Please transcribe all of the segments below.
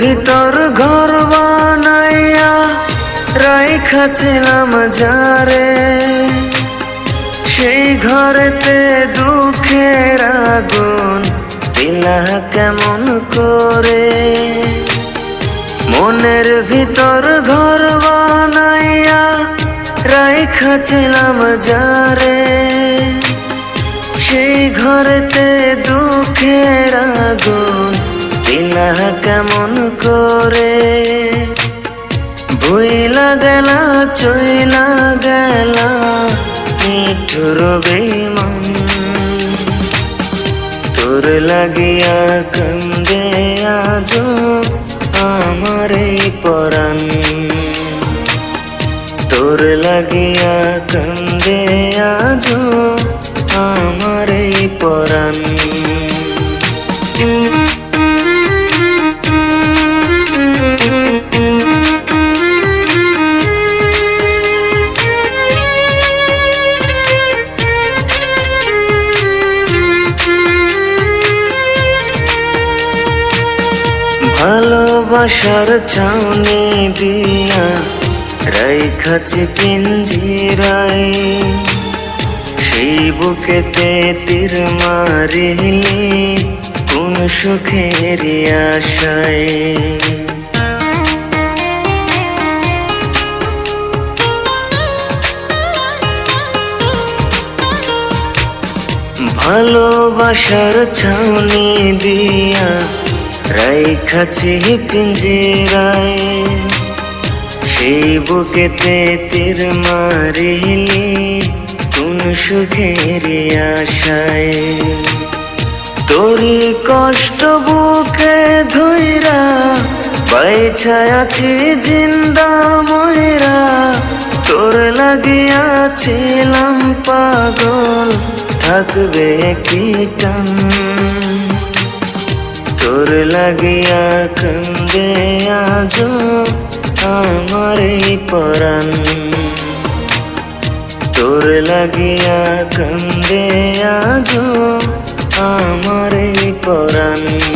ভিতর ঘর বানাইয়া রাইখাছিলাম যারে। সেই ঘরেতে দুঃখের আগুন দিলা কেমন করে? মনের ভিতর ঘর বানাইয়া রাইখাছিলাম যারে। সেই ঘরেতে দুঃখের আগুন দিলা কেমন করে? বইলা গেলা, চইলা গেলা, মিঠুর বেমান তোর লাগিয়া কান্দে আজ আমার পরাণ। তোর লাগিয়া কান্দে আজ আমার পরাণ। ভালোবাসার ছাউনি দিয়া রাইখাছি পিঞ্জিরাই সেই বুকেতে তীর মারিলি কোন সুখের আশায়। ভালোবাসার ছাউনি দিয়া রাইখাছি পিঞ্জিরায়। সেই বুকেতে তীর মারিলি, কোন সুখের আশায়। তোরি কষ্ট বুকে ধইরা, বাইছা আছি জিন্দা ময়রা। তোর লাগিয়াছিলাম পাগল, থাকবে কি টান? তোর লাগিয়া কান্দে আজ আমার পরাণ। তোর লাগিয়া কান্দে আজ আমার পরাণ।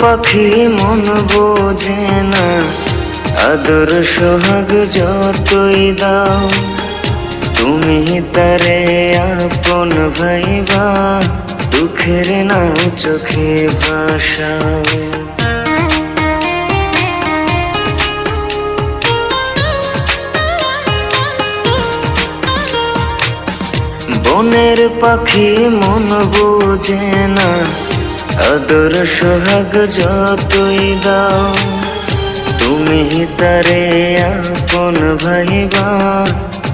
পাখি মন বোঝে না। আদর সোহাগ যতই দাও, তুমি তারে আপন ভাইবা, দুঃখের নাও চোখে ভাসাও। বনের পাখি মন বোঝে না আদর সোহাগ যতই দাও, তুমি তারে আপন ভাইবা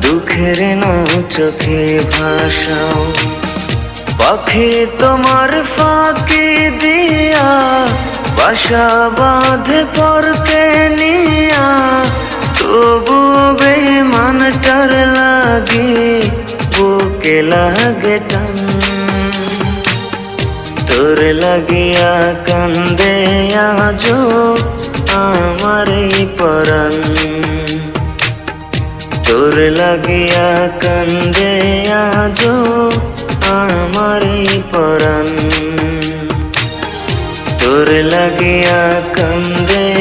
দুঃখের নাও চোখে ভাসাও। পাখি তোমার ফাঁকি দিয়া, বাসা বাঁধে পরকে নিয়া, তবু বেমানটার লাগি, বুকে লাগে টান লাগিয়া কান্দে আজ আমার এই পরাণ তোর লাগিয়া কান্দে আজ আমার এই পরাণ তোর লাগিয়া কান্দে